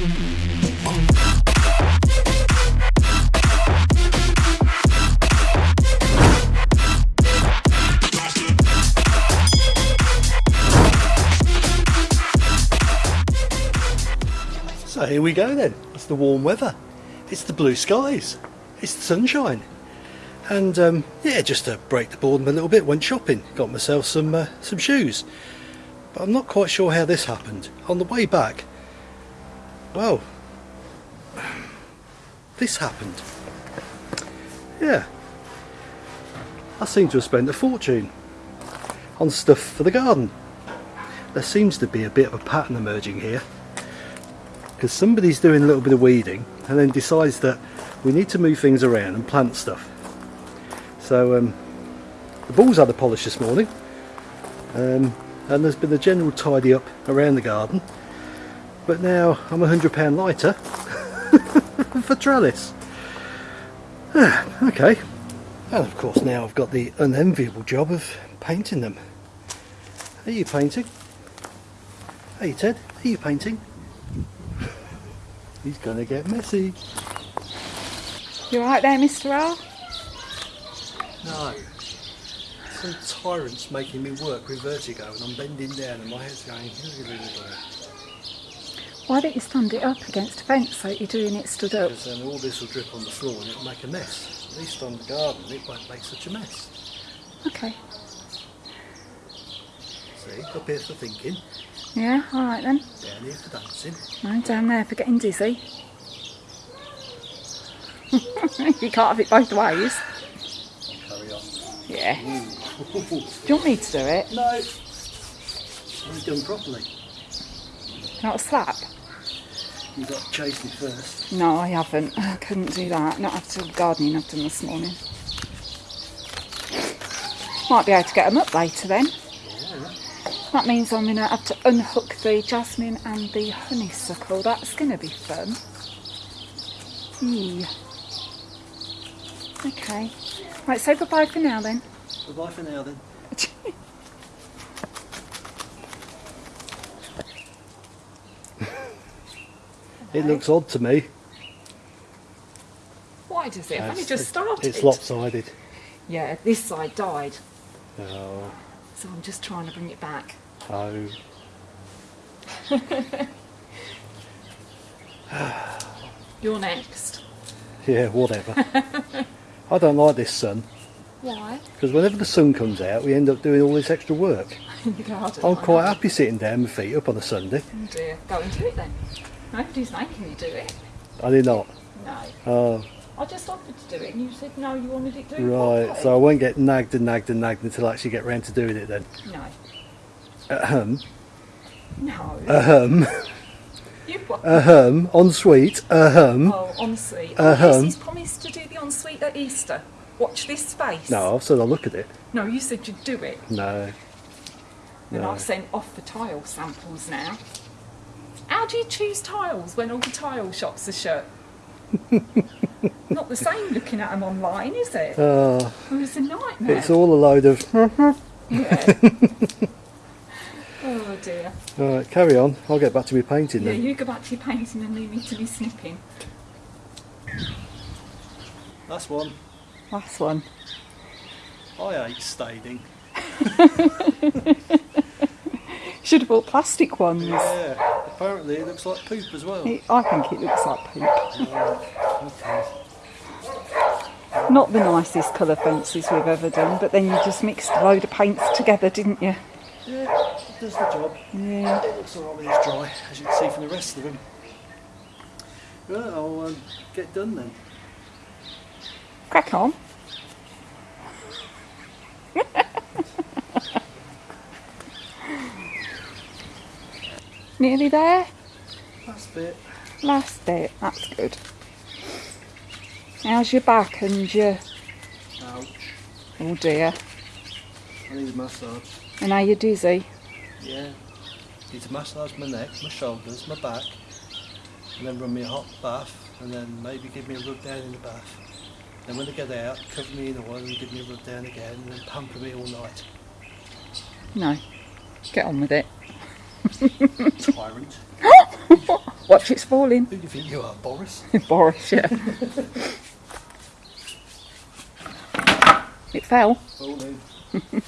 So here we go then. It's the warm weather. It's the blue skies. It's the sunshine. And um, yeah, just to break the boredom a little bit, went shopping. Got myself some uh, some shoes. But I'm not quite sure how this happened. On the way back, well, this happened. Yeah. I seem to have spent a fortune on stuff for the garden. There seems to be a bit of a pattern emerging here because somebody's doing a little bit of weeding and then decides that we need to move things around and plant stuff. So um, the balls had a polish this morning um, and there's been a general tidy up around the garden but now I'm a hundred pound lighter for trellis. Ah, okay and of course now I've got the unenviable job of painting them. Are you painting? Hey Ted, are you painting? He's gonna get messy. You alright there, Mr. R? No. Some tyrant's making me work with vertigo and I'm bending down and my head's going Why don't you stand it up against a fence so you're doing it stood up? because then all this will drip on the floor and it'll make a mess. At least on the garden it won't make such a mess. Okay. See, up here for thinking, Yeah, alright then. down here for dancing. No, down there for getting dizzy. you can't have it both ways. Carry on. Yeah. Do you want me to do it? No! Only done properly. Not a slap? You've got to chase me first. No, I haven't. I couldn't do that. Not after the gardening I've done this morning. Might be able to get them up later then. That means I'm going to have to unhook the jasmine and the honeysuckle. That's going to be fun. Yeah. Okay. Right, say goodbye for now then. Goodbye for now then. It looks odd to me. Why does it? I've only It's- just started. It's lopsided. Yeah, this side died. Oh, So I'm just trying to bring it back. oh. You're next. Yeah, whatever. I don't like this sun Why? because whenever the sun comes out, we end up doing all this extra work. In the garden. I'm quite happy sitting down with my feet up on a Sunday. Oh dear. Go and do it then. Nobody's making you do it. I did not. No. Oh, I just offered to do it and you said no, you wanted it doing right. properly. So I won't get nagged and nagged and nagged until I actually get round to doing it then. No. Ahem. No. Ahem. you what? Ahem. Ensuite. Ahem. oh, ensuite. Oh, yes, he's promised to do the ensuite at Easter. Watch this space. No, I've said I'll look at it. No, you said you'd do it. No. And No. I've sent off the tile samples now. How do you choose tiles when all the tile shops are shut? Not the same looking at them online, is it? Oh, Oh, it's a nightmare. it's all a load of. Yeah. oh dear. Alright, carry on. I'll get back to my painting Yeah, then. you go back to your painting and leave me to be snipping. Last one. Last one. I hate staining. Should have bought plastic ones. Yeah, apparently it looks like poop as well. It- I think it looks like poop. Okay. Not the nicest colour fences we've ever done, but then you just mixed a load of paints together, didn't you? Yeah, it does the job. Yeah. It looks alright when it's dry, as you can see from the rest of them. Right, I'll um, get done then. Crack on. Nearly there? Last bit. Last bit. That's good. How's your back and your... Ouch. Oh dear. I need a massage. And are you dizzy? Yeah. Need to massage my neck, my shoulders, my back, and then run me a hot bath, and then maybe give me a rub down in the bath. Then when I get out, cover me in oil and give me a rub down again, and then pamper me all night. No. Get on with it. Tyrant. Watch it's falling. Who do you think you are, Boris? Boris, yeah. it fell. Falling.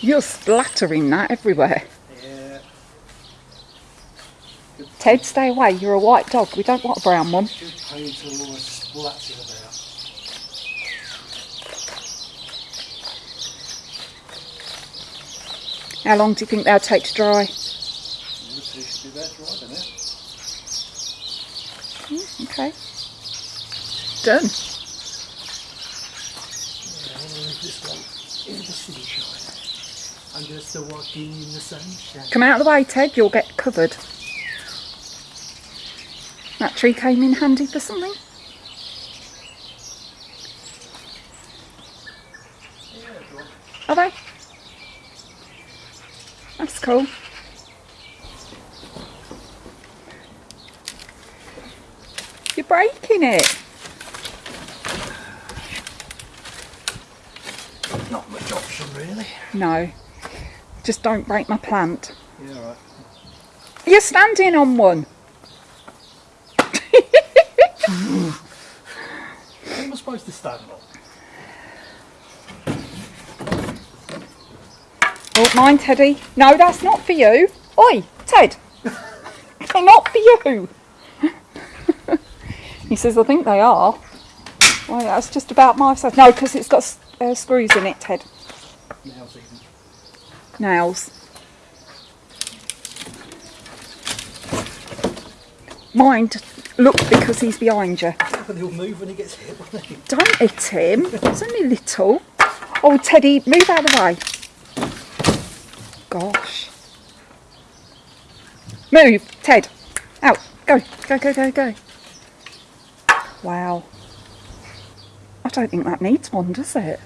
You're splattering that everywhere. Yeah. Ted, stay away. You're a white dog. We don't want a brown one. Paint all splatting about. How long do you think they'll take to dry? You should be there driving it. Okay. Done. this one in the sunshine. I'm just walking in the sunshine. Come out of the way, Ted. You'll get covered. That tree came in handy for something. Are they? That's cool. You're it. Not much option really. No. Just don't break my plant. Yeah, right. You're standing on one. What am I supposed to stand on? Oh, mine, Teddy. No, that's not for you. Oi, Ted. They're not for you. He says, I think they are. Well, that's just about my size. No, because it's got uh, screws in it, Ted. Nails even. Nails. Mind, look because he's behind you. He'll move when he gets hit, won't he? Don't hit him. It's only little. Oh, Teddy, move out of the way. Gosh. Move, Ted. Out. Go. Go, go, go, go. Wow. I don't think that needs one, does it?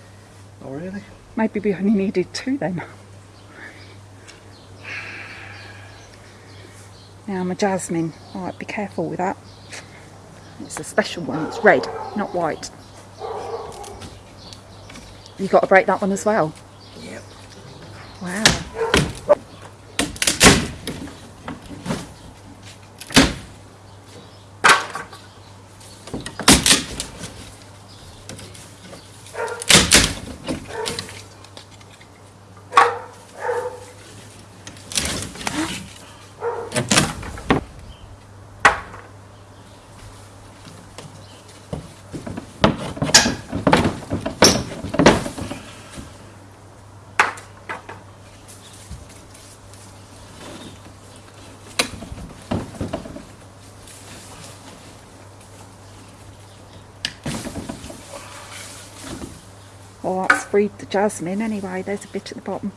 Oh, really? Maybe we only needed two then. Now my jasmine. Alright, be careful with that. It's a special one. It's red, not white. You got to break that one as well. Yep. Wow. Well, that's freed the jasmine anyway. There's a bit at the bottom.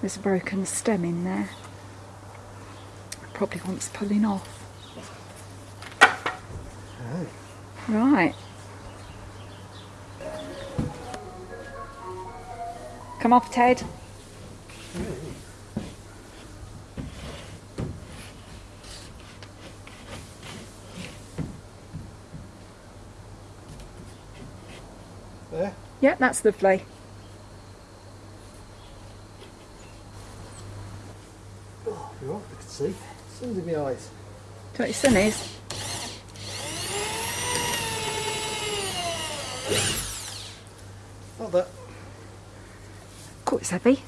There's a broken stem in there. Probably wants pulling off. Right. Come off, Ted. There. Yeah, that's lovely. Oh, you're right, I can see. Sun's in my eyes. Do you know what your son is? Not that. Cool, it's heavy.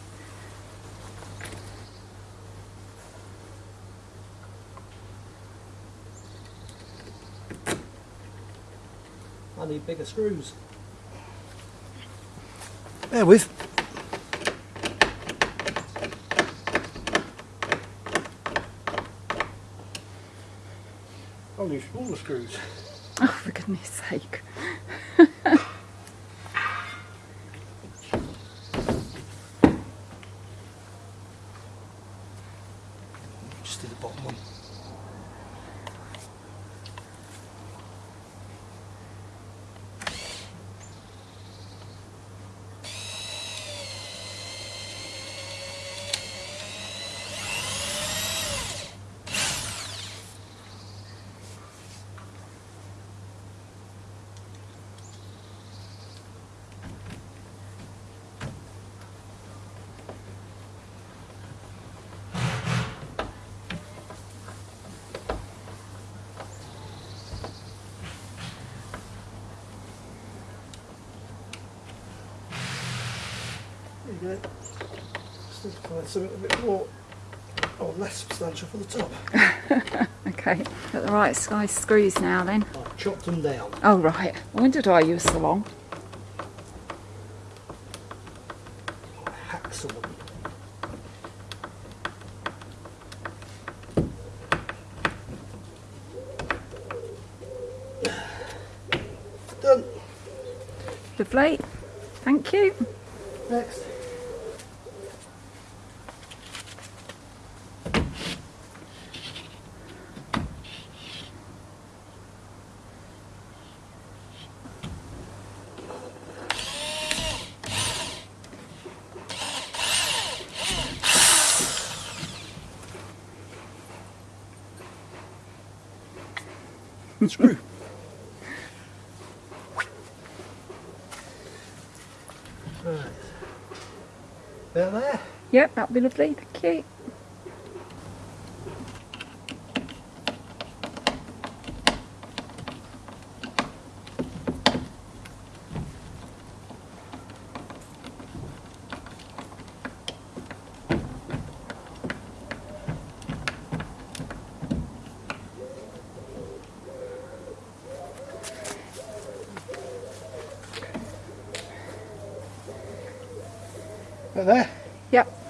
I need bigger screws. Bear with. I'll use all the screws. Oh, for goodness sake. Need to something a bit more or oh, less substantial for the top. Okay, got the right size screws now then. I've chopped them down. Oh right, I wondered why you were so long. I hacksaw them. Done. Lovely, thank you. Next. Screw. Right. There, there. Yep, that'll be lovely, thank you. There, there. Yep.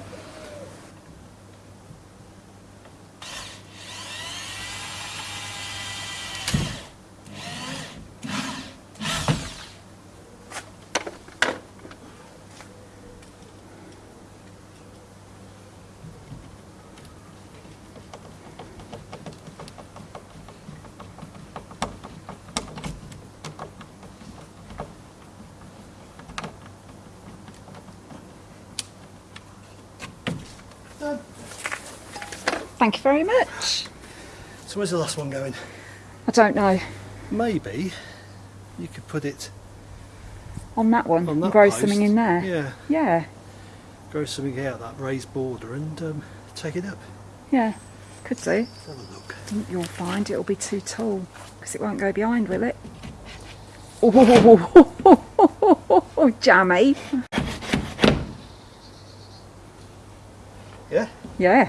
Done. Thank you very much. So where's the last one going? I don't know, Maybe you could put it on that one, on and that grow post. something in there. Yeah, Yeah, grow something out that raised border and um, take it up. yeah, could do. Let's have a look. think you'll find it'll be too tall because it won't go behind, will it? Oh, jammy. Yeah. Yeah.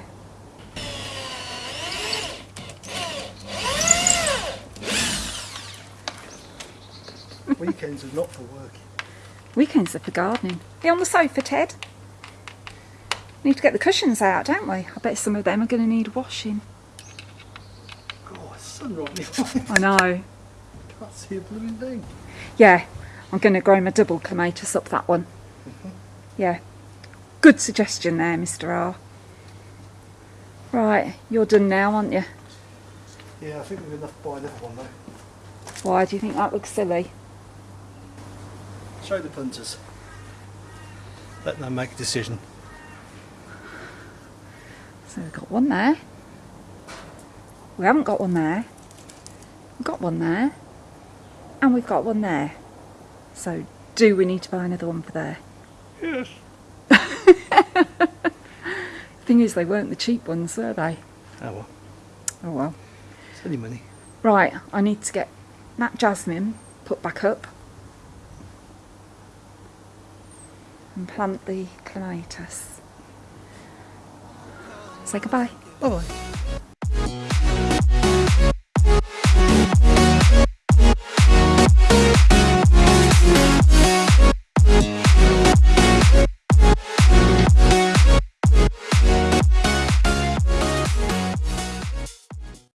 Weekends are not for working. Weekends are for gardening. Be on the sofa, Ted. Need to get the cushions out, don't we? I bet some of them are going to need washing. God, sun right in. I know. Can't see a blooming thing. Yeah, I'm going to grow my double clematis up that one. Mm-hmm. Yeah. Good suggestion there, Mr. R. Right, you're done now, aren't you? Yeah, I think we've enough by that one though. Why do you think that looks silly? Show the punters. Let them make a decision. So we've got one there. We haven't got one there. We've got one there. And we've got one there. So do we need to buy another one for there? Yes. Thing is, they weren't the cheap ones, were they? Oh well, Oh well. it's any money. Right, I need to get that jasmine put back up and plant the clematis. Say goodbye. Bye bye.